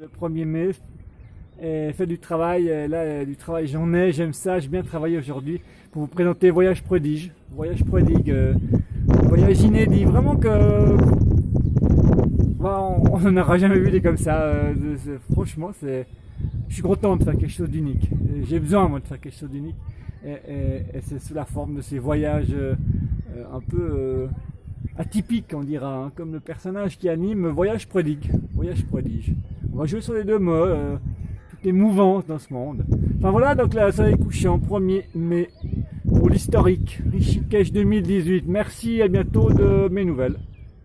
Le 1er mai, et fait du travail, et là euh, du travail j'en ai, j'aime ça, j'ai bien travaillé aujourd'hui pour vous présenter Voyage Prodige. Voyage Prodigue, euh, voyage inédit, vraiment que bah, on n'en aura jamais vu des comme ça. euh, franchement, c'est, je suis content de faire quelque chose d'unique. J'ai besoin moi de faire quelque chose d'unique et, c'est sous la forme de ces voyages euh, un peu euh, atypiques, on dira, hein, comme le personnage qui anime Voyage Prodigue, Voyage Prodige. On va jouer sur les deux mots. euh, toutes les mouvances dans ce monde. Enfin voilà, donc là, ça est couchant, 1er mai, pour l'historique, Rishikesh 2018. Merci, à bientôt de mes nouvelles.